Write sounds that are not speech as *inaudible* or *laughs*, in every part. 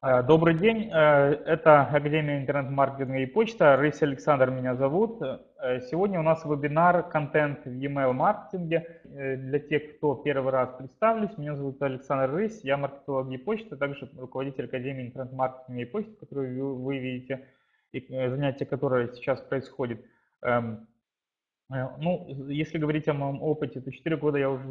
Э, добрый день, э, это Академия интернет-маркетинга и почта. Рысь Александр меня зовут. Э, сегодня у нас вебинар «Контент в e-mail маркетинге». Для тех, кто первый раз представились, меня зовут Александр Рысь, я маркетолог и почта, также руководитель Академии интернет-маркетинга и почты, которую вы видите, и занятия, которые сейчас происходят. Эм, ну, если говорить о моем опыте, то 4 года я уже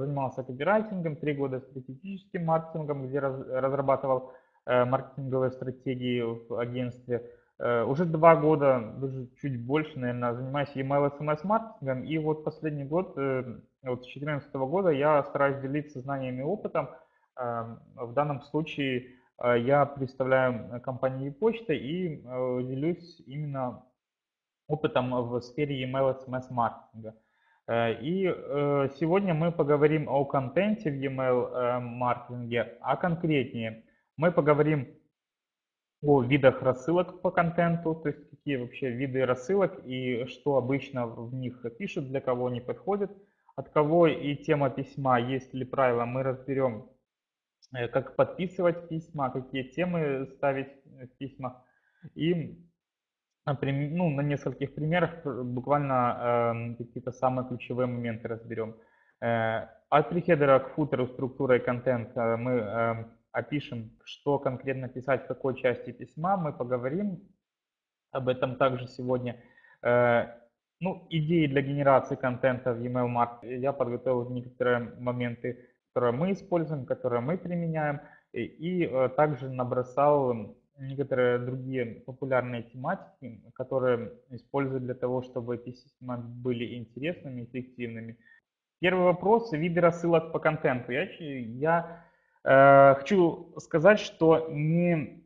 занимался копирайтингом, 3 года стратегическим маркетингом, где разрабатывал маркетинговой стратегии в агентстве. Э, уже два года, даже чуть больше, наверное, занимаюсь email SMS маркетингом. И вот последний год, э, вот с 2014 года, я стараюсь делиться знаниями и опытом. В данном случае я представляю компанию почта и делюсь именно опытом в сфере email SMS маркетинга. И сегодня мы поговорим о контенте в email маркетинге, а конкретнее мы поговорим о видах рассылок по контенту, то есть какие вообще виды рассылок и что обычно в них пишут, для кого они подходят, от кого и тема письма, есть ли правила, мы разберем, э, как подписывать письма, какие темы ставить в письмах. И ну, на нескольких примерах буквально э, какие-то самые ключевые моменты разберем. Э, от прихедера к футеру структурой контента мы э, опишем, что конкретно писать в какой части письма, мы поговорим об этом также сегодня. Э, ну, идеи для генерации контента в email marketing. Я подготовил некоторые моменты, которые мы используем, которые мы применяем, и, и э, также набросал некоторые другие популярные тематики, которые используют для того, чтобы письма были интересными, эффективными. Первый вопрос – виды рассылок по контенту. Я, я хочу сказать, что не,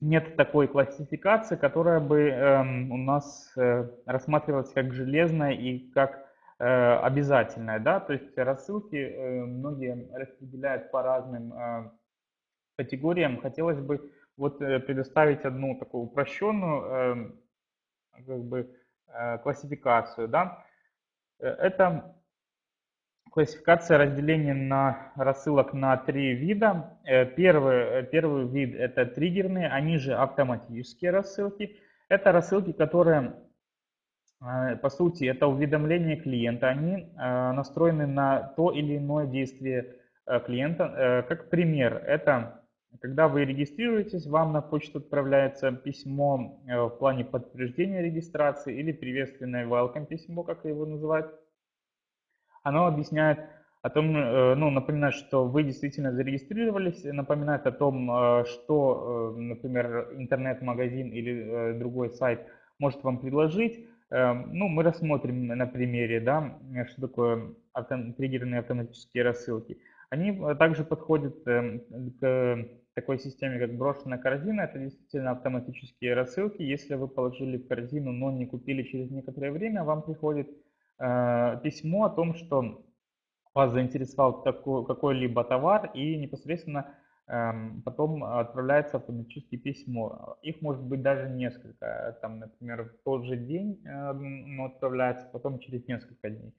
нет такой классификации, которая бы эм, у нас э, рассматривалась как железная и как э, обязательная. Да? То есть рассылки многие распределяют по разным категориям. Хотелось бы вот предоставить одну такую упрощенную эм, как бы, классификацию. Да? Это Классификация разделения на рассылок на три вида. Э, первый, э, первый вид это триггерные, они же автоматические рассылки. Это рассылки, которые, э, по сути, это уведомления клиента. Они настроены на то или иное действие клиента. Как пример, это когда вы регистрируетесь, вам на почту отправляется письмо в плане подтверждения регистрации или приветственное welcome письмо, как его называют оно объясняет о том, э, ну, напоминает, что вы действительно зарегистрировались, напоминает о том, э, что, э, например, интернет-магазин или другой сайт может вам предложить. Ну, мы рассмотрим на примере, да, что такое триггерные автоматические рассылки. Они также подходят к такой системе, как брошенная корзина. Это действительно автоматические рассылки. Если вы положили в корзину, но не купили через некоторое время, вам приходит письмо о том, что вас заинтересовал какой-либо товар и непосредственно эм, потом отправляется автоматически письмо. Их может быть даже несколько. Там, например, в тот же день оно отправляется, потом через несколько дней.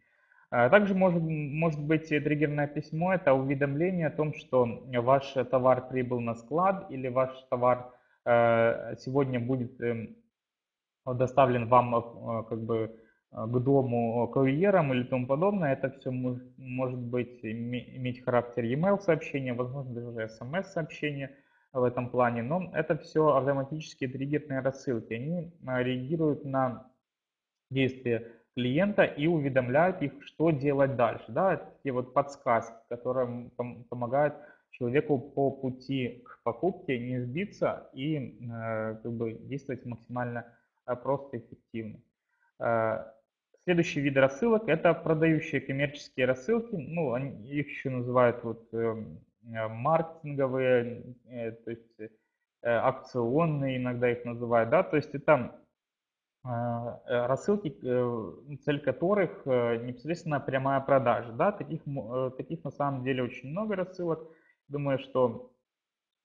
Э, также может, может быть триггерное письмо, это уведомление о том, что ваш товар прибыл на склад или ваш товар э, сегодня будет эм, доставлен вам как бы Э, к дому курьерам или тому подобное. Это все может, быть иметь характер e-mail сообщения, возможно даже смс-сообщения в этом плане, но это все автоматические триггерные рассылки. Они э, реагируют на действия клиента и уведомляют их, что делать дальше. Да, это такие вот подсказки, которые помогают человеку по пути к покупке не сбиться и э, как бы действовать максимально просто и эффективно. Следующий вид рассылок – это продающие коммерческие рассылки. Ну, они, их еще называют вот, эм, э, маркетинговые, э, то есть э, акционные иногда их называют. Да? То есть это э, э рассылки, э, цель которых непосредственно прямая продажа. Да? Таких, таких на самом деле очень много рассылок. Думаю, что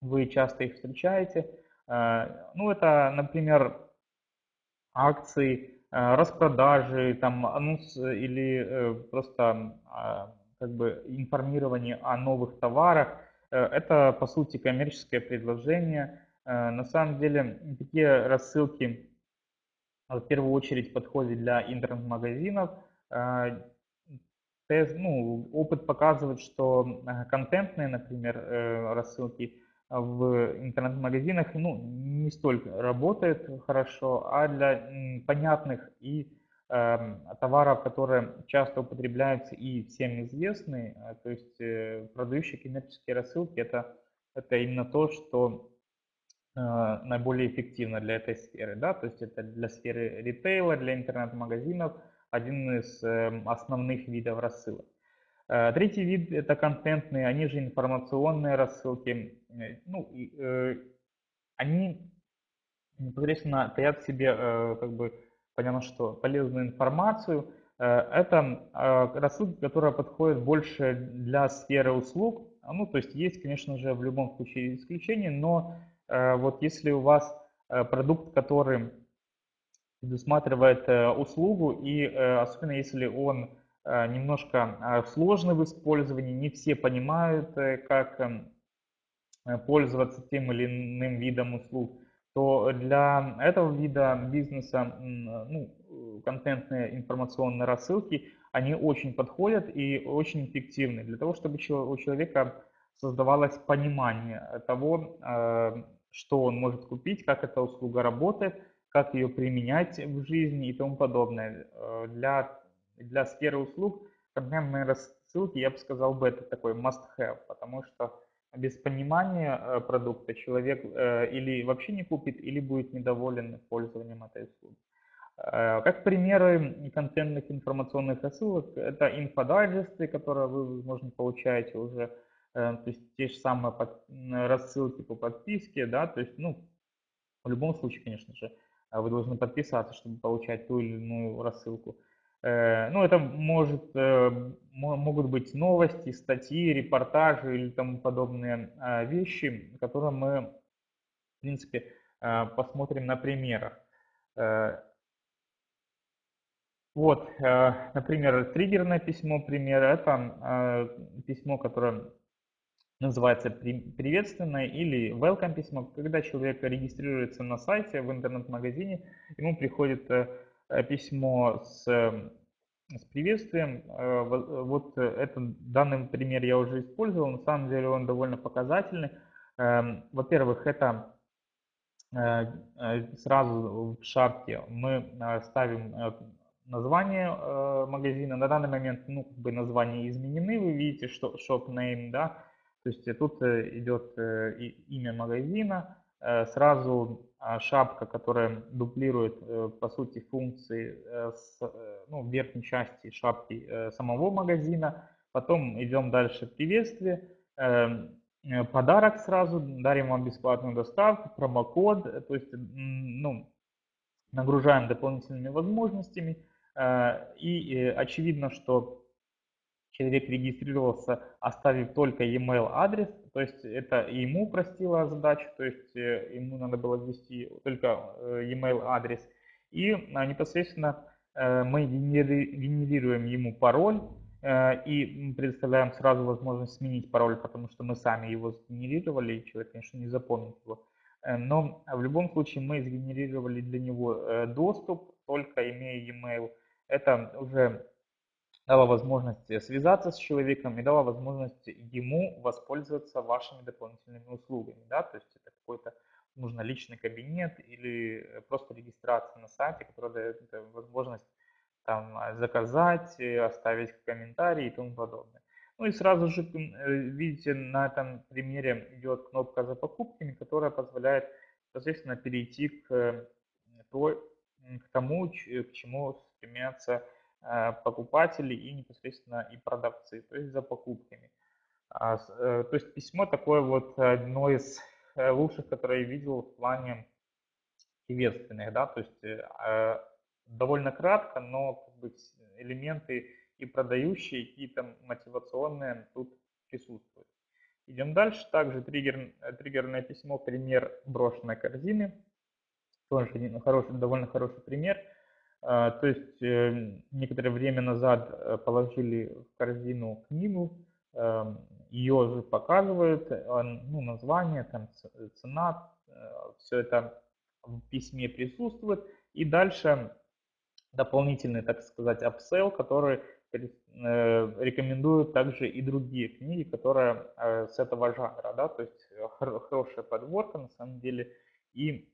вы часто их встречаете. Ну, это, например, акции, Э, распродажи, там, анонс или э, просто а, как бы информирование о новых товарах. Это, по сути, коммерческое предложение. На самом деле, такие рассылки в первую очередь подходят для интернет-магазинов. Ну, опыт показывает, что контентные, например, рассылки в интернет-магазинах ну, не столько работает хорошо, а для понятных и э, товаров, которые часто употребляются и всем известны, э, то есть э, продающие коммерческие рассылки, это, это именно то, что э, наиболее эффективно для этой сферы. Да? То есть это для сферы ритейла, для интернет-магазинов один из э, основных видов рассылок. Э, третий вид – это контентные, они же информационные рассылки. Э, ну, э, они непосредственно таят в себе, как бы, понятно, что полезную информацию. Это рассылки, которые подходят больше для сферы услуг. Ну, то есть есть, конечно же, в любом случае исключения, но вот если у вас продукт, который предусматривает услугу, и особенно если он немножко э, сложный в использовании, не все понимают, э, как эм, пользоваться тем или иным видом услуг, то для этого вида бизнеса ну, контентные информационные рассылки, они очень подходят и очень эффективны для того, чтобы у человека создавалось понимание того, что он может купить, как эта услуга работает, как ее применять в жизни и тому подобное. Для для сферы услуг контентные рассылки, я бы сказал бы, это такой must-have, потому что без понимания э, продукта человек э, или вообще не купит, или будет недоволен пользованием этой услуги. Э, как примеры контентных информационных рассылок, это инфодайджесты, которые вы, возможно, получаете уже, то есть те же самые рассылки по подписке, да, то есть, ну, в любом случае, конечно же, вы должны подписаться, чтобы получать ту или иную рассылку. Э, ну, это может, э, могут быть новости, статьи, репортажи или тому подобные а, вещи, которые мы, в принципе, а, посмотрим на примерах. Э, вот, например, триггерное письмо, пример, это а, письмо, которое называется приветственное или welcome письмо, когда человек регистрируется на сайте в интернет-магазине, ему приходит письмо с, эм, с приветствием. Э, вот этот данный пример я уже использовал, на самом деле он довольно показательный. Эм, во-первых, это э, сразу в шапке мы ставим название магазина. На данный момент ну, как бы названия изменены, вы видите, что shop name, да, то есть тут идет имя магазина, сразу шапка, которая дублирует, э, по сути, функции э, с, э, ну, верхней части шапки самого магазина. Потом идем дальше приветствие, эм, подарок сразу, дарим вам бесплатную доставку, промокод, то есть ну, нагружаем дополнительными возможностями. И очевидно, что человек регистрировался, оставив только e-mail адрес, то есть это ему упростило задачу, то есть э, ему надо было ввести только э, e-mail адрес. И а, непосредственно э, мы генерируем ему пароль и предоставляем сразу возможность сменить пароль, потому что мы сами его сгенерировали, и человек, конечно, не запомнит его. Но в любом случае мы сгенерировали для него доступ, только имея e-mail. Это уже дала возможность э, связаться с человеком и дала возможность ему воспользоваться вашими дополнительными услугами. Да? То есть это какой-то нужно личный кабинет или э, просто регистрация на сайте, которая дает э, возможность там, заказать, оставить комментарий и тому подобное. Ну и сразу же, видите, на этом примере идет кнопка за покупками, которая позволяет, соответственно, перейти к, той, к тому, к чему стремятся Э, покупатели и непосредственно и продавцы, то есть за покупками. А э, то есть письмо такое вот одно из э, лучших, которое я видел в плане приветственных, да, то есть довольно кратко, но как бы элементы и продающие, и там мотивационные тут присутствуют. Идем дальше. Также триггер, триггерное письмо, пример брошенной корзины. Тоже хороший, довольно хороший пример. А, то есть э, некоторое время назад э, положили в корзину книгу, ее же показывают, ну, название, там, цена, все это в письме присутствует. И дальше дополнительный, так сказать, upsell, который рекомендуют также и другие книги, которые с этого жанра, да, то есть хорошая подборка на самом деле, и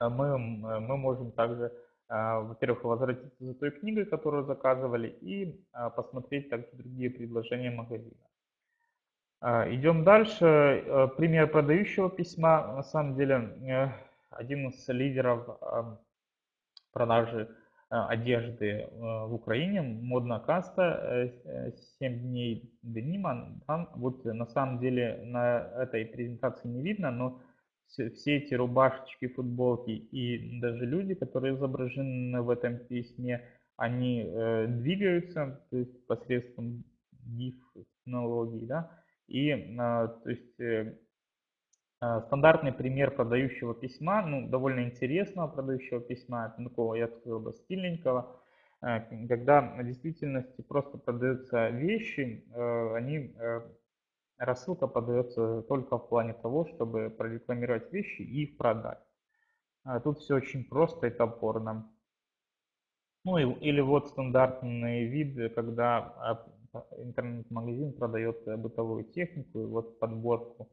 мы, мы можем также, во-первых, возвратиться за той книгой, которую заказывали, и посмотреть также другие предложения магазина. Идем дальше. Пример продающего письма. На самом деле, э, один из лидеров продажи одежды э, в Украине, модная каста, 7 э, дней денима. Вот на самом деле на этой презентации не видно, но все эти рубашечки, футболки и даже люди, которые изображены в этом письме, они э, двигаются, то есть посредством GIF технологий, да, и э, то есть э, э, стандартный пример продающего письма, ну, довольно интересного продающего письма, такого, я сказал бы, стильненького, э, когда в действительности просто продаются вещи, э, они э, Рассылка подается только в плане того, чтобы прорекламировать вещи и их продать. А тут все очень просто и топорно. Ну и, или вот стандартный вид, когда интернет-магазин продает бытовую технику, и вот подборку,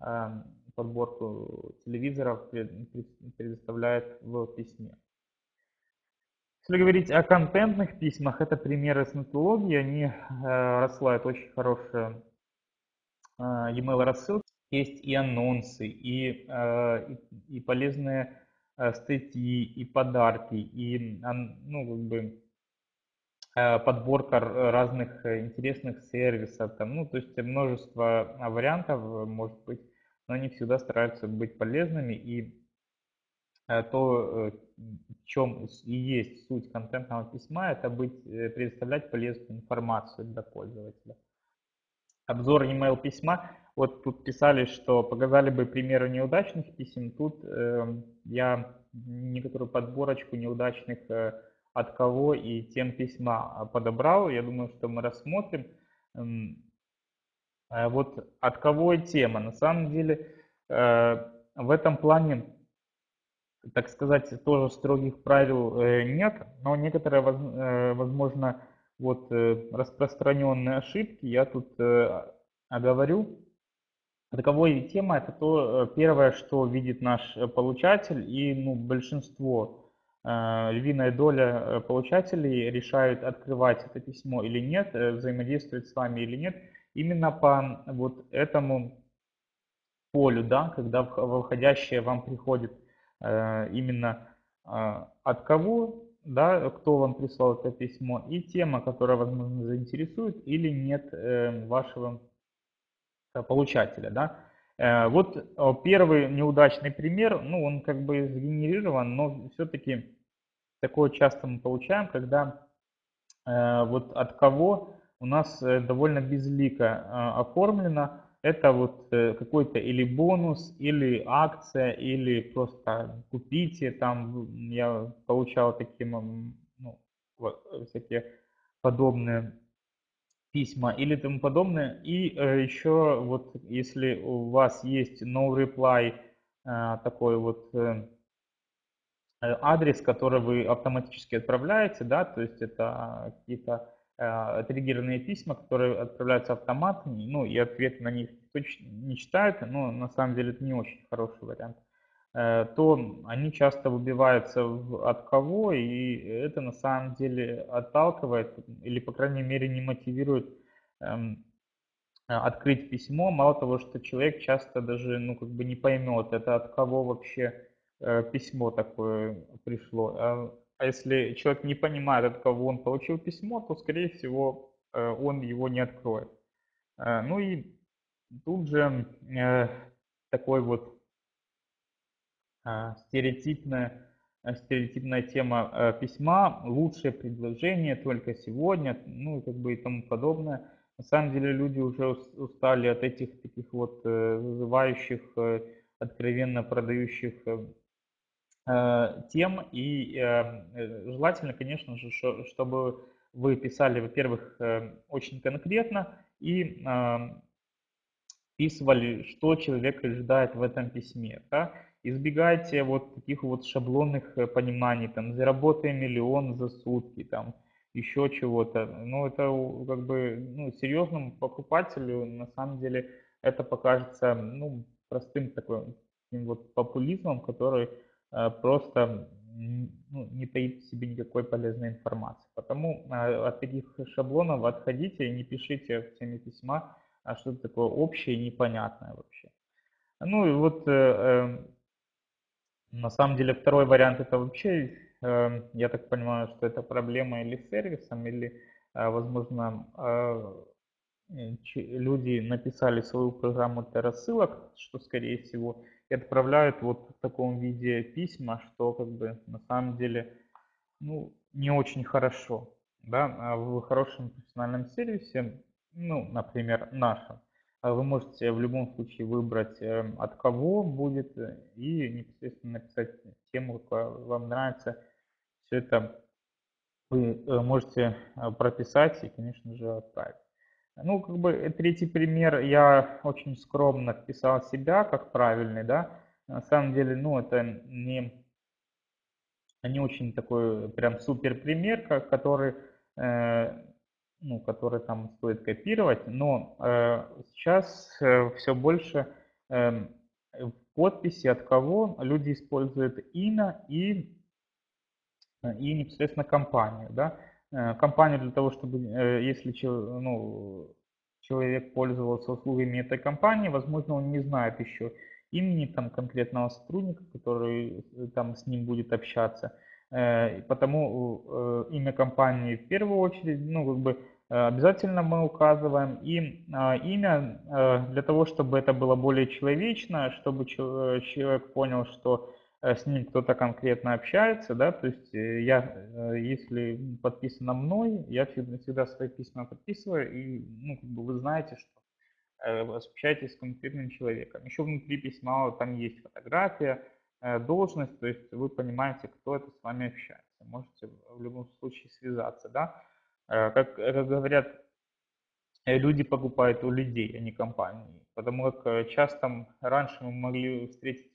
а, подборку телевизоров предоставляет в письме. Если говорить о контентных письмах, это примеры с методологии, они э, рассылают очень хорошие e-mail рассылки есть и анонсы, и, а, и, полезные а, статьи, и подарки, и ну, как бы, подборка разных интересных сервисов, там, ну, то есть множество вариантов может быть, но они всегда стараются быть полезными, и то, в чем и есть суть контентного письма, это быть, э, предоставлять полезную информацию для пользователя обзор email письма. Вот тут писали, что показали бы примеры неудачных писем. Тут э, я некоторую подборочку неудачных э, от кого и тем письма подобрал. Я думаю, что мы рассмотрим. Э, вот от кого и тема. На самом деле э, в этом плане, так сказать, тоже строгих правил э, нет, но некоторые, э, возможно, вот э, распространенные ошибки я тут э, оговорю. Таковой тема это то э, первое, что видит наш получатель и ну, большинство, львиная доля получателей решают открывать это письмо или нет, взаимодействовать с вами или нет, именно по вот этому полю, да, когда выходящее вам приходит именно от кого да, кто вам прислал это письмо, и тема, которая, возможно, заинтересует или нет э, вашего э, получателя. Да. Э, вот первый неудачный пример, ну, он как бы сгенерирован, но все-таки такое часто мы получаем, когда вот от кого у нас довольно безлико оформлено, это вот э, какой-то или бонус, или акция, или просто купите, там я получал такие ну, вот, всякие подобные письма или тому подобное. И э, еще вот если у вас есть no reply, э, такой вот адрес, который вы автоматически отправляете, да, то есть это какие-то триггерные письма, которые отправляются автоматом, ну и ответ на них точно не читают, но на самом деле это не очень хороший вариант, э, то они часто выбиваются от кого, и это на самом деле отталкивает или, по крайней мере, не мотивирует эм, открыть письмо. Мало того, что человек часто даже ну, как бы не поймет, это от кого вообще э, письмо такое пришло. А если человек не понимает, от кого он получил письмо, то, скорее всего, э, он его не откроет. Э, ну и тут же э, такой вот стереотипная, стереотипная тема письма, лучшее предложение только сегодня, ну и как бы и тому подобное. На самом деле люди уже устали от этих таких вот вызывающих, откровенно продающих тем. И э, э, желательно, конечно же, чтобы вы писали, во-первых, э, очень конкретно и вписывали, что человек ожидает в этом письме. Да? Избегайте вот таких вот шаблонных э, пониманий, там, заработай миллион за сутки, там, еще чего-то. Ну, это как бы, ну, серьезному покупателю, на самом деле, это покажется, ну, простым таким вот популизмом, который э, просто ну, не таит в себе никакой полезной информации. Потому э, от таких шаблонов отходите и не пишите в теме письма а что-то такое общее и непонятное вообще. Ну и вот э, э, на самом деле второй вариант это вообще, э, я так понимаю, что это проблема или с сервисом, или, возможно, люди написали свою программу для рассылок, что скорее всего, и отправляют вот в таком виде письма, что как бы на самом деле ну, не очень хорошо. Да? А в хорошем профессиональном сервисе, ну, например, нашем, а вы можете в любом случае выбрать, эм, от кого будет, э, и непосредственно написать тему, какая вам нравится. Все это вы э, можете э, прописать и, конечно же, отправить. Ну, как бы третий пример, я очень скромно вписал себя как правильный, да. На самом деле, ну, это не, не очень такой прям супер пример, который ну, который там стоит копировать, но э, сейчас э, все больше э, в подписи от кого люди используют имя и, и непосредственно компанию. Да? Э, компанию для того, чтобы, э, если ну, человек пользовался услугами этой компании, возможно, он не знает еще имени там конкретного сотрудника, который э, там с ним будет общаться. Потому имя компании в первую очередь, ну, как бы обязательно мы указываем. И а, имя для того, чтобы это было более человечно, чтобы человек понял, что с ним кто-то конкретно общается, да, то есть я, если подписано мной, я всегда, свои письма подписываю, и, ну, как бы вы знаете, что общаетесь с конкретным человеком. Еще внутри письма там есть фотография, Э, должность, то есть вы понимаете, кто это с вами общается. Можете в любом случае связаться, да. Э, как, как говорят, э, люди покупают у людей, а не компании. Потому как часто раньше мы могли встретить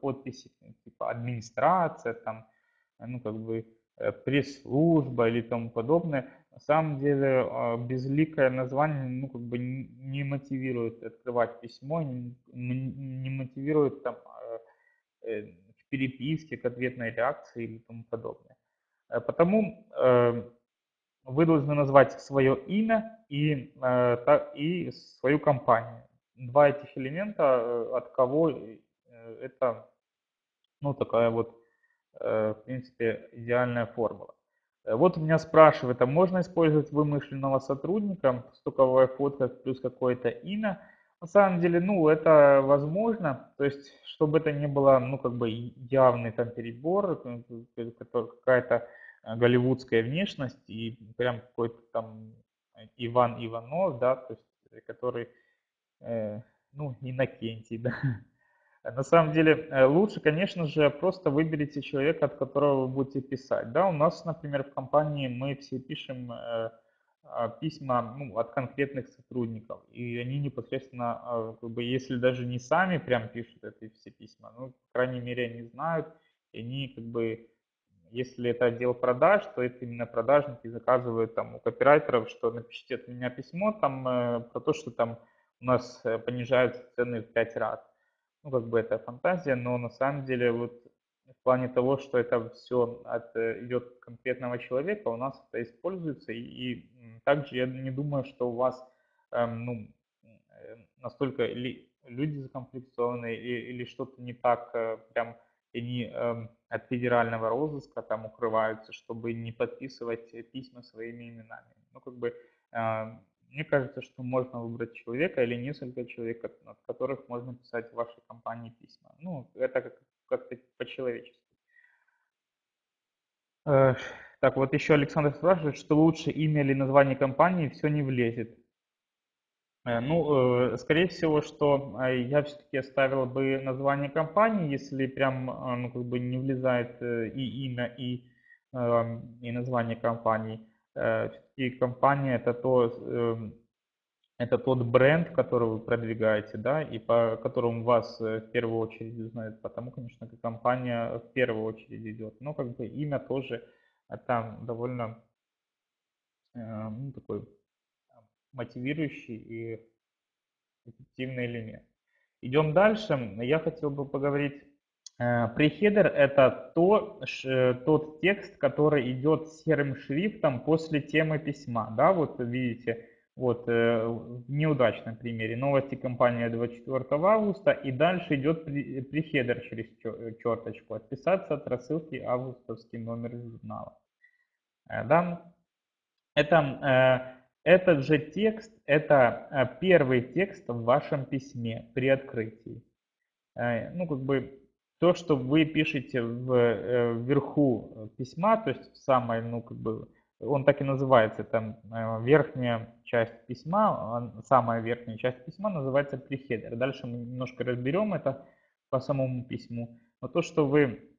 подписи типа администрация, там, ну как бы пресс-служба или тому подобное. На самом деле безликое название ну, как бы не мотивирует открывать письмо, не, мотивирует там Э, в переписке, к ответной реакции или тому подобное. Э, потому э, вы должны назвать свое имя и, и свою компанию. Два этих элемента, от кого это ну, такая вот, в принципе, идеальная формула. Вот меня спрашивают, а можно использовать вымышленного сотрудника, стоковая фотка плюс какое-то имя? На самом деле, ну, это возможно, то есть, чтобы это не было, ну, как бы явный там перебор, э, какая-то э, голливудская внешность и прям какой-то там Иван Иванов, да, то есть, э, который, э, ну, Иннокентий, *laughs* да. На самом деле, лучше, конечно же, просто выберите человека, от которого вы будете писать, да. У нас, например, в компании мы все пишем э, а, письма ну, от конкретных сотрудников. И они непосредственно, а, как бы, если даже не сами прям пишут эти все письма, ну, по крайней мере, они знают, и они как бы, если это отдел продаж, то это именно продажники заказывают там у копирайтеров, что напишите от меня письмо там э, про то, что там у нас э, понижаются цены в 5 раз. Ну, как бы это фантазия, но на самом деле вот в плане того, что это все от, э, идет конкретного человека, у нас это используется. И, и также я не думаю, что у вас эм, ну, э, настолько ли, люди закомплексованы или, или что-то не так э, прям они э, от федерального розыска там укрываются, чтобы не подписывать письма своими именами. Ну, как бы, э, мне кажется, что можно выбрать человека или несколько человек, от которых можно писать в вашей компании письма. Ну, это как как-то по-человечески. Э, так, вот еще Александр спрашивает, что лучше имя или название компании, все не влезет. Э, ну, э, скорее всего, что я все-таки оставил бы название компании, если прям, ну, как бы не влезает и имя, и, и название компании. Все-таки компания это то, эм, это тот бренд, который вы продвигаете, да, и по которому вас в первую очередь узнают, потому, конечно, компания в первую очередь идет. Но как бы имя тоже это довольно ну, такой мотивирующий и эффективный элемент. Идем дальше. Я хотел бы поговорить. Э, прихедер – это то, ш, тот текст, который идет серым шрифтом после темы письма. Да, вот видите, вот э, в неудачном примере новости компании 24 августа и дальше идет прихедер через черточку. Отписаться от рассылки августовский номер журнала. Э, да? Это этот же текст – это э, первый текст в вашем письме при открытии. Э, ну, как бы то, что вы пишете в, э, вверху письма, то есть в самой, ну, как бы, он так и называется, там верхняя часть письма, самая верхняя часть письма называется прихедер. Дальше мы немножко разберем это по самому письму. Но то, что вы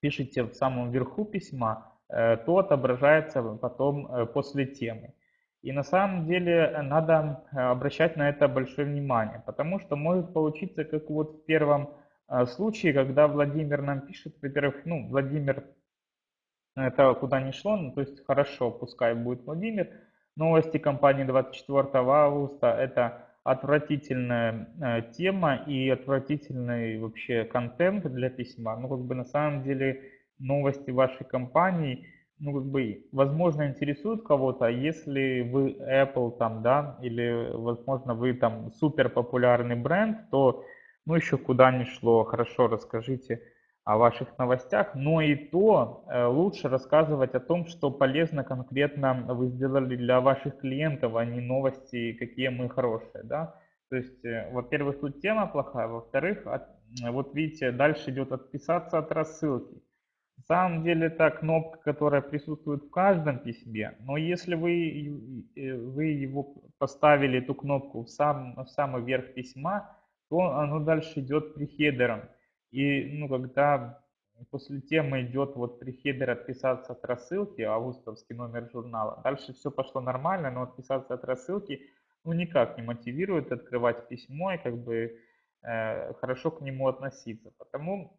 пишете в самом верху письма, то отображается потом после темы. И на самом деле э, надо э, обращать на это большое внимание, потому что может получиться, как вот в первом э, случае, когда Владимир нам пишет, во-первых, ну, Владимир, это куда ни шло, ну, то есть хорошо, пускай будет Владимир. Новости компании 24 августа – это отвратительная тема и отвратительный вообще контент для письма. Ну, как бы на самом деле новости вашей компании – ну, как бы, возможно, интересует кого-то, а если вы Apple там, да, или, возможно, вы там супер популярный бренд, то, ну, еще куда ни шло, хорошо расскажите о ваших новостях, но и то э, лучше рассказывать о том, что полезно конкретно вы сделали для ваших клиентов, а не новости, какие мы хорошие, да. То есть, э, во-первых, тут тема плохая, во-вторых, от, вот видите, дальше идет отписаться от рассылки. На самом деле это кнопка, которая присутствует в каждом письме, но если вы, э, вы его поставили, эту кнопку в, сам, в самый верх письма, то оно дальше идет прихедером. И ну, когда после темы идет вот прихедер отписаться от рассылки, августовский номер журнала, дальше все пошло нормально, но отписаться от рассылки ну, никак не мотивирует открывать письмо и как бы э, хорошо к нему относиться. Потому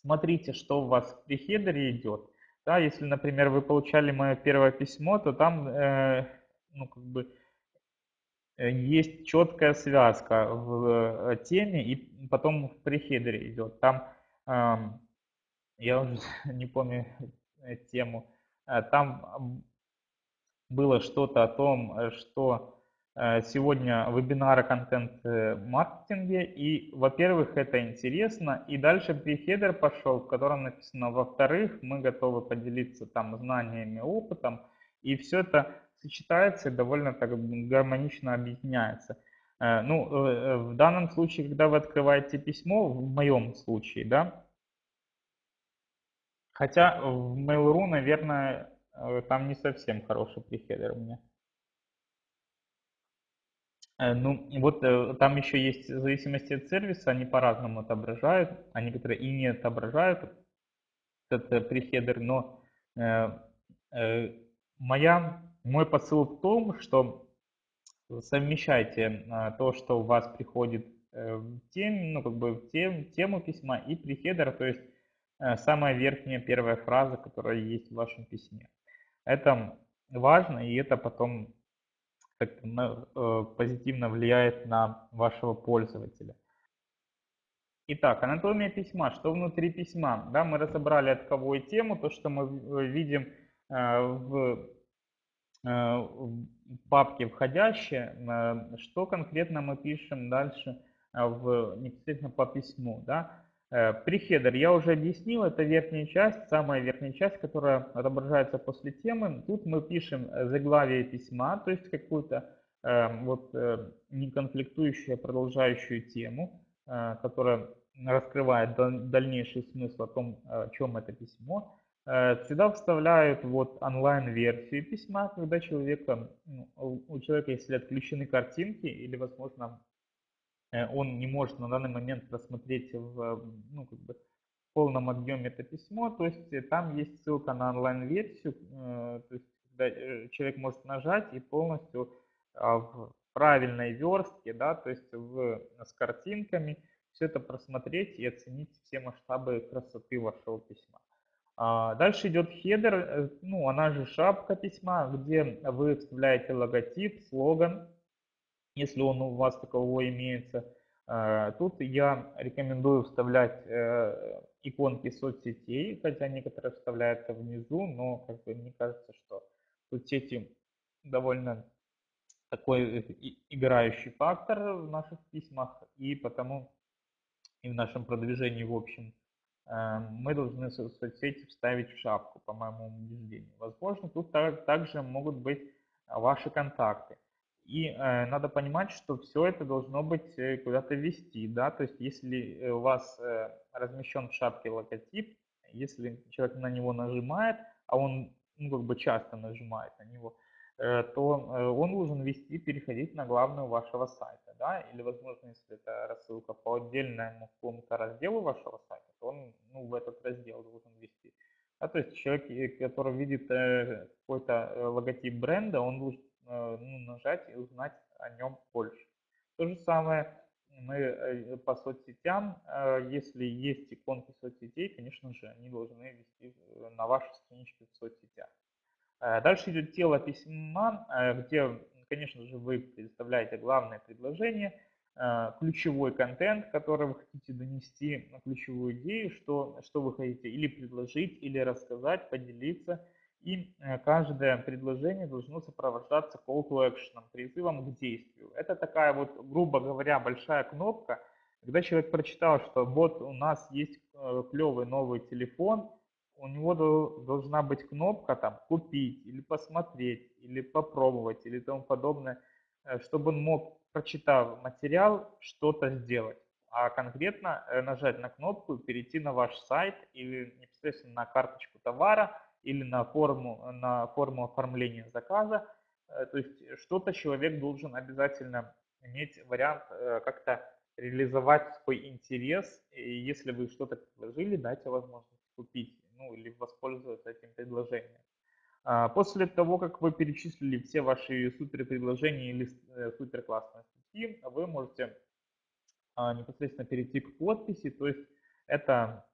смотрите, что у вас в прихедере идет. Да, если, например, вы получали мое первое письмо, то там э, ну, как бы, есть четкая связка в э, теме и потом в прихедере идет. Там, э, я уже *laughs* не помню э, тему, там было что-то о том, что Э, сегодня вебинары контент-маркетинге. И, во-первых, это интересно. И дальше прихедер пошел, в котором написано, во-вторых, мы готовы поделиться там знаниями, опытом. И все это сочетается и довольно так гармонично объединяется. Э, ну, э, в данном случае, когда вы открываете письмо, в моем случае, да, хотя в Mail.ru, наверное, там не совсем хороший прихедер у меня. Э, ну, вот э, там еще есть в зависимости от сервиса, они по-разному отображают, а некоторые и не отображают этот прихедер, но э, э, моя, мой посыл в том, что совмещайте э, то, что у вас приходит э, в тем, ну, как бы в тем, тему письма и прихедер, то есть э, самая верхняя первая фраза, которая есть в вашем письме. Это важно, и это потом Э, позитивно влияет на вашего пользователя. Итак, анатомия письма. Что внутри письма? Да, мы разобрали от кого и тему, то, что мы видим в папке входящее, что конкретно мы пишем дальше в, непосредственно по письму. Да? Э, Прихедер я уже объяснил, это верхняя часть, самая верхняя часть, которая отображается после темы. Тут мы пишем э, заглавие письма, то есть какую-то э, вот э, неконфликтующую, продолжающую тему, э, которая раскрывает дальнейший смысл о том, о чем это письмо. Э, сюда вставляют вот онлайн-версию письма, когда человека, ну, у человека, если отключены картинки или, возможно, Э, он не может на данный момент просмотреть в, ну, как бы, в полном объеме это письмо, то есть э, там есть ссылка на онлайн-версию, то есть когда человек может нажать и полностью а, в правильной верстке, да, то есть в, с картинками, все это просмотреть и оценить все масштабы красоты вашего письма. А, дальше идет хедер, э, ну, она же шапка письма, где вы вставляете логотип, слоган, если он у вас такового имеется. А, тут я рекомендую вставлять э, иконки соцсетей, хотя некоторые вставляются внизу, но как бы мне кажется, что соцсети довольно такой играющий фактор в наших письмах, и потому и в нашем продвижении в общем э, мы должны соцсети вставить в шапку, по моему убеждению. Возможно, тут также могут быть ваши контакты. И э, надо понимать, что все это должно быть э, куда-то вести, да, то есть если у вас э, размещен в шапке логотип, если человек на него нажимает, а он ну, как бы часто нажимает на него, Э, то э, он должен вести, переходить на главную вашего сайта, да, или, возможно, если это рассылка по отдельному какому-то разделу вашего сайта, то он, ну, в этот раздел должен вести. Да, то есть человек, который видит э, какой-то логотип бренда, он должен ну, нажать и узнать о нем больше. То же самое мы по соцсетям, если есть иконки соцсетей, конечно же, они должны вести на вашей страничке в соцсетях. Э, дальше идет тело письма, э, где, конечно же, вы представляете главное предложение, э, ключевой контент, который вы хотите донести, ключевую идею, что, что вы хотите или предложить, или рассказать, поделиться. И каждое предложение должно сопровождаться call to action, призывом к действию. Это такая вот, грубо говоря, большая кнопка, когда человек прочитал, что вот у нас есть клевый новый телефон, у него должна быть кнопка там «Купить» или «Посмотреть» или «Попробовать» или тому подобное, э, чтобы он мог, прочитав материал, что-то сделать. А конкретно э, нажать на кнопку перейти на ваш сайт или непосредственно на карточку товара или на форму, на форму оформления заказа. Э, то есть что-то человек должен обязательно иметь вариант как-то реализовать свой интерес. И если вы что-то предложили, дайте возможность купить ну, или воспользоваться этим предложением. А, после того, как вы перечислили все ваши супер предложения или э, супер классные статьи, вы можете а, непосредственно перейти к подписи, то есть это,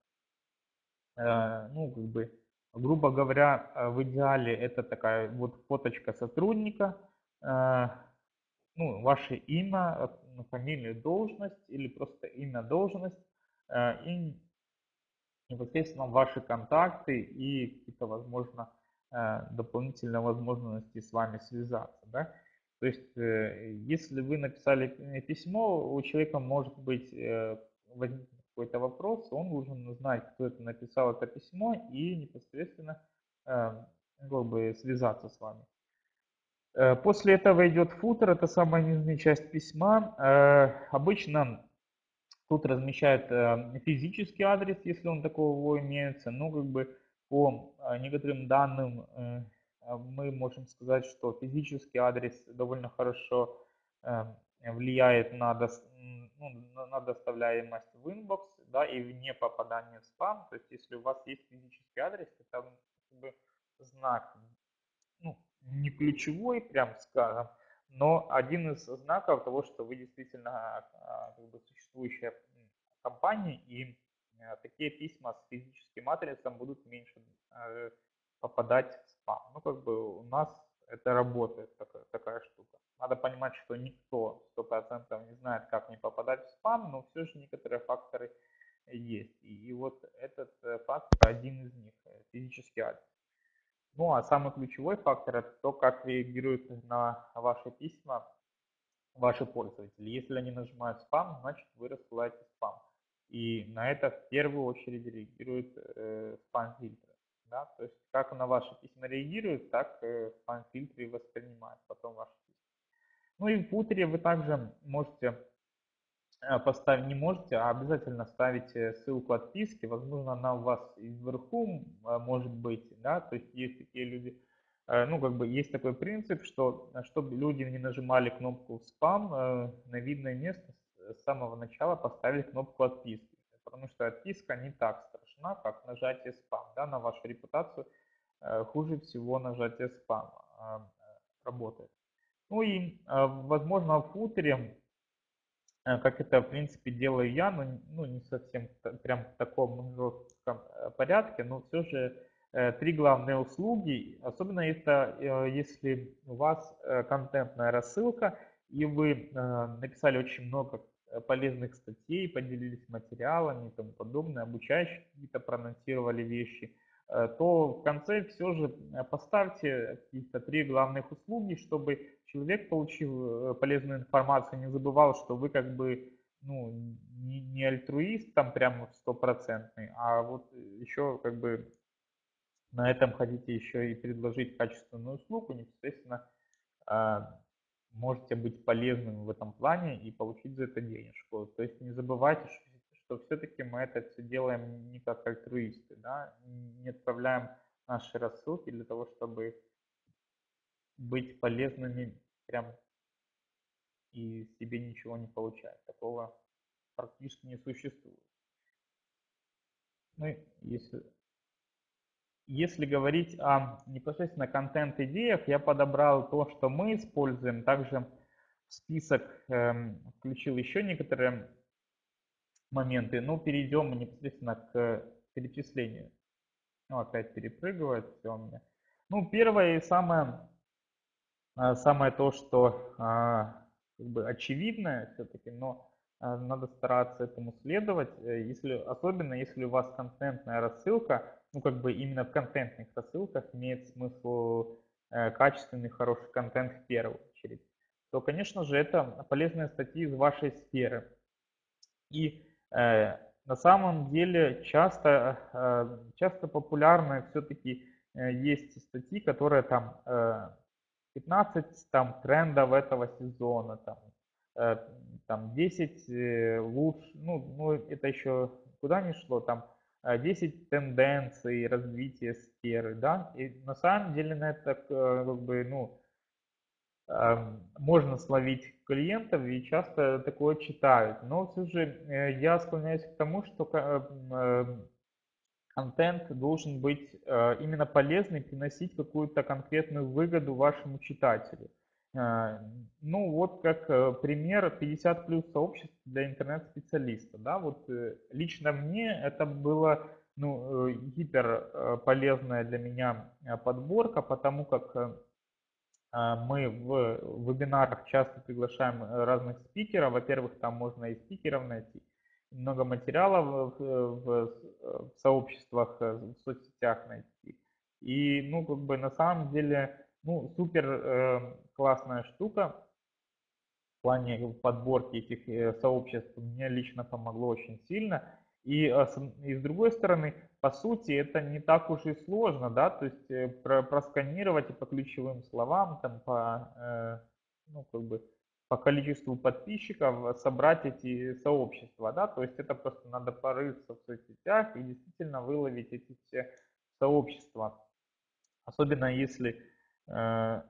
э, ну, как бы, грубо говоря, э, в идеале это такая вот фоточка сотрудника, ну, ваше имя, фамилия, должность или просто имя, должность и непосредственно ваши контакты и какие-то, возможно, э, дополнительные возможности с вами связаться. Да? То есть, э, если вы написали письмо, у человека может быть э, возникнет какой-то вопрос, он должен знать, кто это написал это письмо и непосредственно как бы связаться с вами. После этого идет footer, это самая нижняя часть письма. Обычно Тут размещают э, физический адрес, если он такого имеется. Но как бы по э, некоторым данным э, мы можем сказать, что физический адрес довольно хорошо влияет на, до, ну, на доставляемость в inbox да, и вне попадания в спам. То есть если у вас есть физический адрес, это как бы знак ну, не ключевой, прям скажем, но один из знаков того, что вы действительно а, как бы, существующая компания, и э, такие письма с физическим адресом будут меньше э, попадать в спам. Ну, как бы у нас это работает, такая, такая штука. Надо понимать, что никто 100% не знает, как не попадать в спам, но все же некоторые факторы есть. И, и вот этот э, фактор один из них, физический адрес. Ну а самый ключевой фактор это то, как реагируют на ваши письма ваши пользователи. Если они нажимают спам, значит вы рассылаете спам. И на это в первую очередь реагируют э, спам-фильтры. Да? То есть как на ваши письма реагируют, так э, спам-фильтры воспринимают потом ваши письма. Ну и в футере вы также можете поставить не можете, а обязательно ставите ссылку отписки. Возможно, она у вас вверху э, может быть, да, то есть есть такие люди, э, ну, как бы есть такой принцип, что чтобы люди не нажимали кнопку спам, на видное место с самого начала поставить кнопку отписки. Потому что отписка не так страшна, как нажатие спам, да, на вашу репутацию э, хуже всего нажатие спама работает. Ну и, возможно, в футере, как это, в принципе, делаю я, но ну, не совсем прям в таком жестком порядке, но все же три главные услуги, особенно это если у вас контентная рассылка, и вы написали очень много Э, полезных статей, поделились материалами и тому подобное, обучающие какие-то проанонсировали вещи, э, то в конце все же э, поставьте какие-то три главных услуги, чтобы человек, получив полезную информацию, не забывал, что вы как бы ну, не, не альтруист там прямо стопроцентный, а вот еще как бы на этом хотите еще и предложить качественную услугу, непосредственно можете быть полезным в этом плане и получить за это денежку. То есть не забывайте, что, все-таки мы это все делаем не как альтруисты, да? не отправляем наши рассылки для того, чтобы быть полезными прям и себе ничего не получать. Такого практически не существует. Ну, если если говорить о непосредственно контент-идеях, я подобрал то, что мы используем. Также в список э, включил еще некоторые моменты. Ну, перейдем непосредственно к перечислению. Ну, опять перепрыгивает все у меня. Ну, первое и самое, а, самое то, что а, как бы очевидное все-таки, но а, надо стараться этому следовать, э, если, особенно если у вас контентная рассылка, ну как бы именно в контентных рассылках имеет смысл э, качественный, хороший контент в первую очередь, то, конечно же, это полезные статьи из вашей сферы. И э, на самом деле часто, э, часто популярны все-таки э, есть статьи, которые там э, 15 там, трендов этого сезона, там, Э, там 10 э, лучше, ну, ну это еще куда не шло, там 10 э, тенденций развития сферы, да, и на самом деле на это как бы, ну, можно словить клиентов и часто такое читают, но все же я склоняюсь к тому, что контент должен быть именно полезный, приносить какую-то конкретную выгоду вашему читателю. Ну, вот как э, пример 50 плюс сообществ для интернет-специалиста. Да? Вот э, лично мне это было ну, э, гипер полезная для меня подборка, потому как мы в вебинарах часто приглашаем разных спикеров. Во-первых, там можно и спикеров найти, много материалов в, в, в сообществах, в соцсетях найти. И, ну, как бы на самом деле ну, супер э, классная штука в плане подборки этих э, сообществ мне лично помогло очень сильно. И, э, и с другой стороны, по сути, это не так уж и сложно, да, то есть э, про, просканировать и по ключевым словам, там, по, э, ну, как бы, по количеству подписчиков собрать эти сообщества, да, то есть это просто надо порыться в соцсетях и действительно выловить эти все сообщества. Особенно если Э,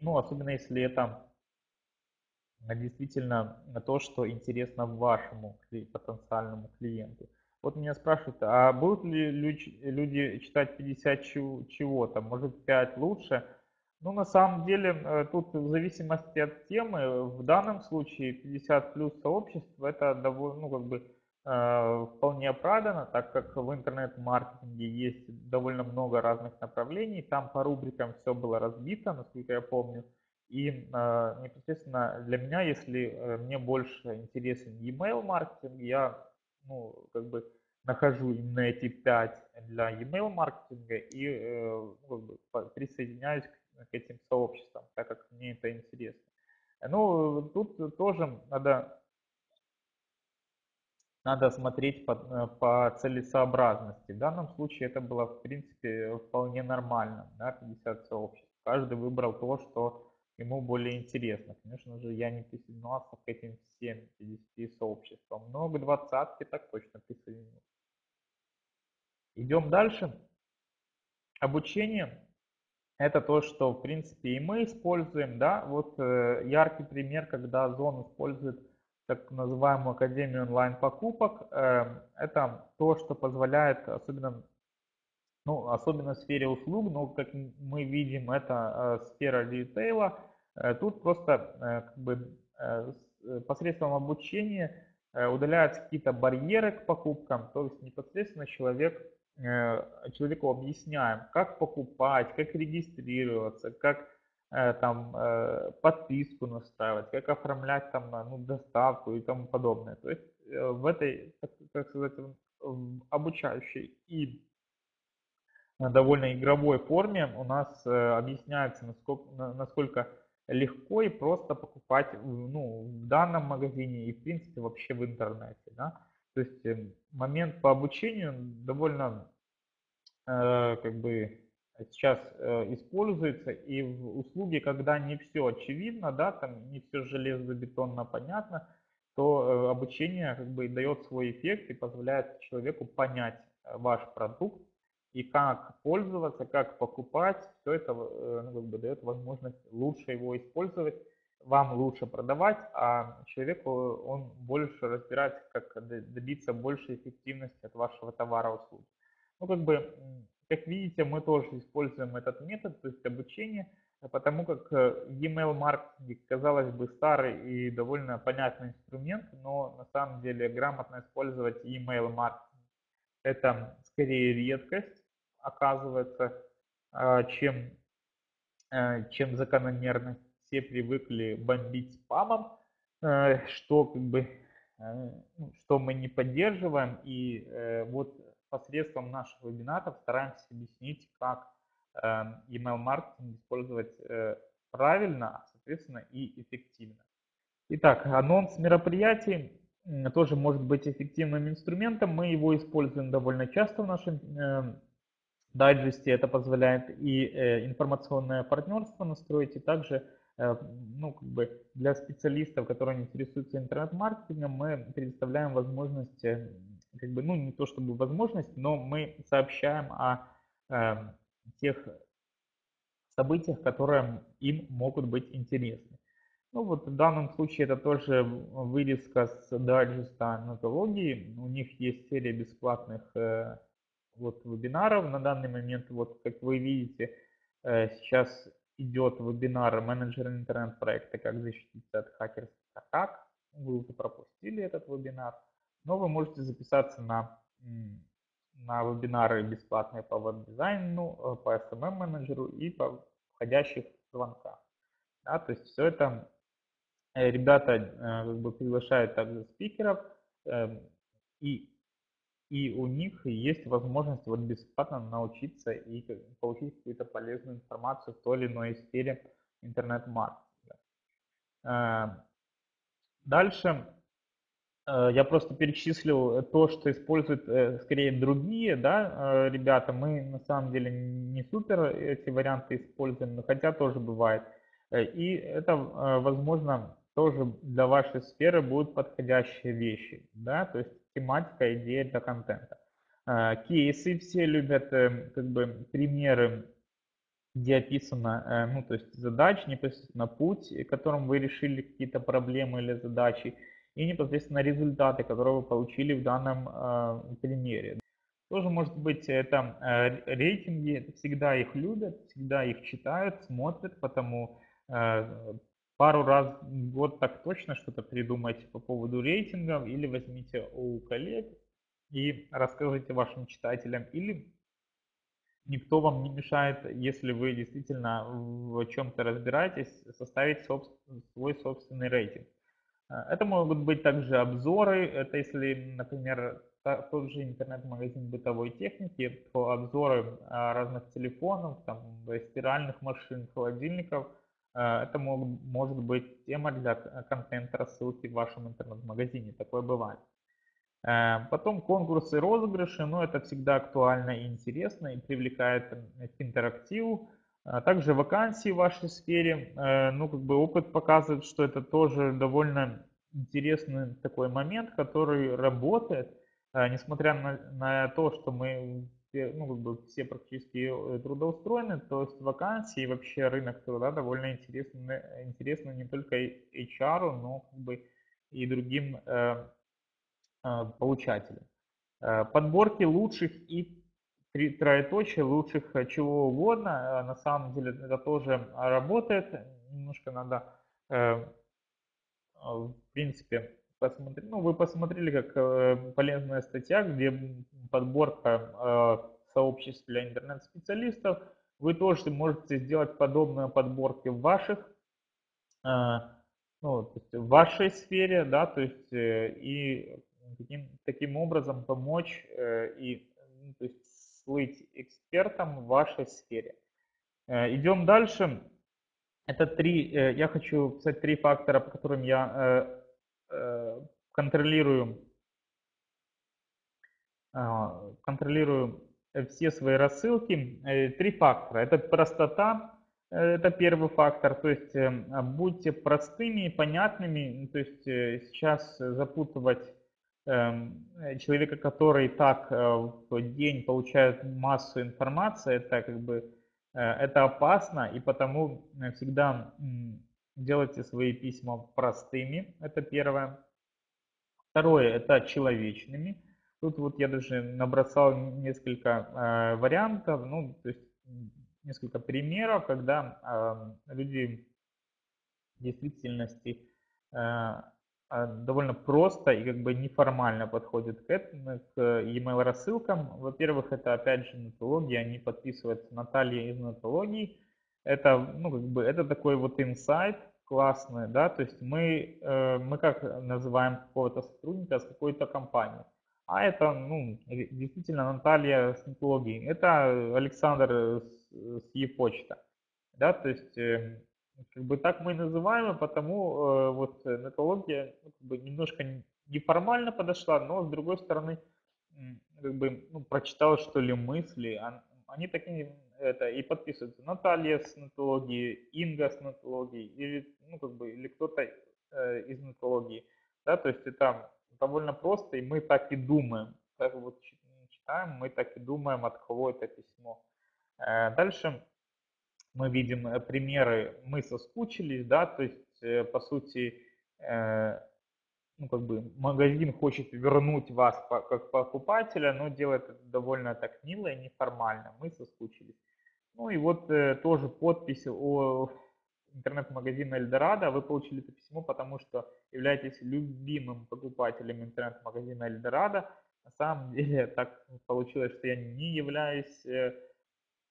ну, особенно если это действительно то, что интересно вашему потенциальному клиенту. Вот меня спрашивают, а будут ли люди читать 50 чего-то, может 5 лучше? Ну, на самом деле, э, тут в зависимости от темы, в данном случае 50 плюс сообщество, это довольно, ну, как бы, Э, вполне оправдано, так как в интернет-маркетинге есть довольно много разных направлений. Там по рубрикам все было разбито, насколько я помню. И э, непосредственно для меня, если э, мне больше интересен email маркетинг, я ну, как бы нахожу именно эти пять для email маркетинга и ну, как бы присоединяюсь к, к этим сообществам, так как мне это интересно. Ну, тут тоже надо надо смотреть по, э, по целесообразности. В данном случае это было, в принципе, вполне нормально, да, 50 сообществ. Каждый выбрал то, что ему более интересно. Конечно же, я не присоединялся к этим всем 50 сообществам, но к двадцатке так точно присоединился. Идем дальше. Обучение – это то, что, в принципе, и мы используем. Да? Вот э, яркий пример, когда Озон использует так называемую Академию онлайн-покупок. Эм, это то, что позволяет, особенно ну, особенно в сфере услуг, но как мы видим, это сфера ритейла. Тут просто как бы посредством обучения удаляются какие-то барьеры к покупкам, то есть непосредственно человек, человеку объясняем, как покупать, как регистрироваться, как Э, там э, подписку настраивать, как оформлять там ну, доставку и тому подобное. То есть э, в этой, так сказать, обучающей и довольно игровой форме у нас объясняется, насколько, насколько легко и просто покупать ну, в данном магазине и в принципе вообще в интернете. Да? То есть момент по обучению довольно как бы сейчас э, используется, и в услуге, когда не все очевидно, да, там не все железобетонно понятно, то э, обучение как бы дает свой эффект и позволяет человеку понять э, ваш продукт и как пользоваться, как покупать, все это ну, как бы дает возможность лучше его использовать, вам лучше продавать, а человеку он больше разбирается, как добиться большей эффективности от вашего товара услуги. Ну, как бы как видите, мы тоже используем этот метод, то есть обучение, потому как э, email маркетинг, казалось бы, старый и довольно понятный инструмент, но на самом деле грамотно использовать email маркетинг это скорее редкость, оказывается, а, чем, э, чем закономерность. Все привыкли бомбить спамом, э, что как бы ну, что мы не поддерживаем. И вот посредством наших вебинаров стараемся объяснить, как email-маркетинг использовать э, правильно, а, соответственно, и эффективно. Итак, анонс мероприятий тоже может быть эффективным инструментом. Мы его используем довольно часто в нашем дайджесте. Это позволяет и э, информационное партнерство настроить, и также э, ну, как бы для специалистов, которые интересуются интернет-маркетингом, мы предоставляем возможность как бы, ну, не то чтобы возможность, но мы сообщаем о э, тех событиях, которые им могут быть интересны. Ну вот в данном случае это тоже вырезка с дайджеста нотологии. У них есть серия бесплатных э, вот вебинаров. На данный момент, вот как вы видите, э, сейчас идет вебинар менеджера интернет-проекта «Как защититься от хакерских атак». Вы уже пропустили этот вебинар но вы можете записаться на, на вебинары бесплатные по веб-дизайну, э, по SMM-менеджеру и по входящих звонках. Да, то есть все это э, ребята э, как бы приглашают также спикеров, эм, и, и у них есть возможность вот бесплатно научиться и получить какую-то полезную информацию в той или иной сфере интернет-маркетинга. Дальше Э, я просто перечислил то, что используют э, скорее другие да, э, ребята. Мы на самом деле не супер эти варианты используем, но хотя тоже бывает. И это, возможно, тоже для вашей сферы будут подходящие вещи. Да? То есть тематика, идея для контента. Кейсы все любят, как бы примеры, где описано, ну, то есть задачи, непосредственно путь, которым вы решили какие-то проблемы или задачи и непосредственно результаты, которые вы получили в данном э, примере. Тоже может быть это э, рейтинги, всегда их любят, всегда их читают, смотрят, потому э, пару раз в год так точно что-то придумайте по поводу рейтингов или возьмите у коллег и расскажите вашим читателям или никто вам не мешает, если вы действительно в чем-то разбираетесь, составить собствен, свой собственный рейтинг. А, это могут быть также обзоры. Это если, например, тот же интернет-магазин бытовой техники, то обзоры а, разных телефонов, там, стиральных машин, холодильников. А, это могут, может быть тема для контента рассылки в вашем интернет-магазине. Такое бывает. Потом конкурсы, розыгрыши. Но это всегда актуально и интересно и привлекает к интерактиву. А также вакансии в вашей сфере, э, ну, как бы опыт показывает, что это тоже довольно интересный такой момент, который работает, э, несмотря на, на то, что мы ну, как бы все практически э, трудоустроены, то есть вакансии и вообще рынок труда довольно интересный, интересно не только HR, но как бы и другим э, э, получателям. Подборки лучших и три троеточие, лучших э, чего угодно. На самом деле это тоже работает. Немножко надо, в принципе, посмотреть. Ну, вы посмотрели, как полезная статья, где подборка сообществ для интернет-специалистов. Вы тоже можете сделать подобные подборки в ваших ну, то есть в вашей сфере, да, то есть э, и таким, таким образом помочь э, и ну, то есть слыть экспертом в вашей сфере. Э, идем дальше. Это три, я хочу писать три фактора, по которым я контролирую, контролирую все свои рассылки. Три фактора. Это простота, это первый фактор, то есть эм, будьте простыми и понятными, то есть э, сейчас запутывать эм, человека, который так э, в день получает массу информации, это как бы э, это опасно, и потому всегда делайте свои письма простыми, это первое. Второе, это человечными. Тут вот я даже набросал несколько вариантов, ну, то есть несколько примеров, когда люди в действительности а, а, довольно просто и как бы неформально подходят к этому, к email рассылкам. Во-первых, это опять же нотология, они подписываются Наталья из нотологии. Это, ну, как бы, это такой вот инсайт классный, да, то есть мы, э, мы как называем какого-то сотрудника с какой-то компанией. А это, ну, действительно Наталья с нотологией. Это Александр с e-почта. Да, то есть э, как бы так мы и называем, потому э, вот методология ну, как бы немножко неформально подошла, но с другой стороны как бы ну, прочитал что ли мысли, они такие это и подписываются. Наталья с нотологии, Инга с нотологии или ну как бы или кто-то э, из нотологии, да, то есть это довольно просто и мы так и думаем, как вот читаем, мы так и думаем, от кого это письмо. Э, дальше мы видим э, примеры «мы соскучились», да, то есть, э, по сути, ну, как бы магазин хочет вернуть вас как покупателя, но делает это довольно так мило и неформально. Мы соскучились. Ну и вот тоже подпись о интернет-магазина Эльдорадо. Вы получили это письмо, потому что являетесь любимым покупателем интернет-магазина Эльдорадо. На самом *laughs* деле так получилось, что я не являюсь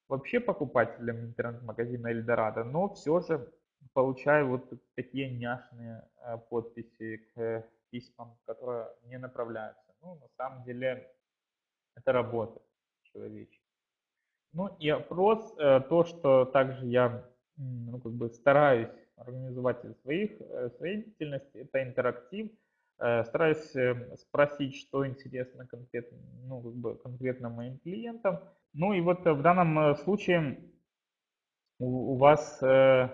вообще покупателем интернет-магазина Эльдорадо, но все же получаю вот такие няшные э, подписи к письмам, которые мне направляются. Ну, на самом деле, это работа человеческая. Ну и опрос, э, то, что также я ну, как бы стараюсь организовать в своих, э, своей деятельности, это интерактив. Стараюсь спросить, что интересно конкретно, ну, как бы конкретно моим клиентам, ну и вот в данном э, случае у, у вас э,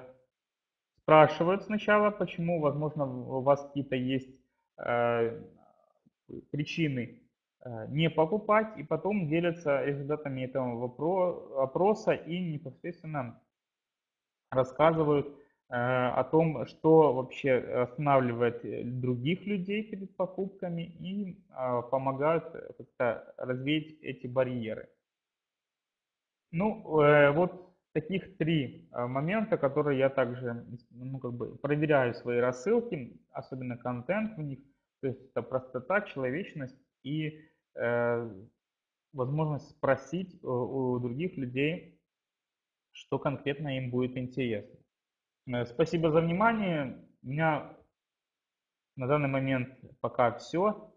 спрашивают сначала, почему, возможно, у вас какие-то есть э, причины э, не покупать, и потом делятся результатами этого опроса и непосредственно рассказывают э, о том, что вообще останавливает других людей перед покупками и э, помогают как-то развеять эти барьеры. Ну, э, вот таких три э, момента, которые я также ну, как бы проверяю свои рассылки, особенно контент в них. То есть это простота, человечность и э, возможность спросить у, у других людей, что конкретно им будет интересно. Э, спасибо за внимание. У меня на данный момент пока все.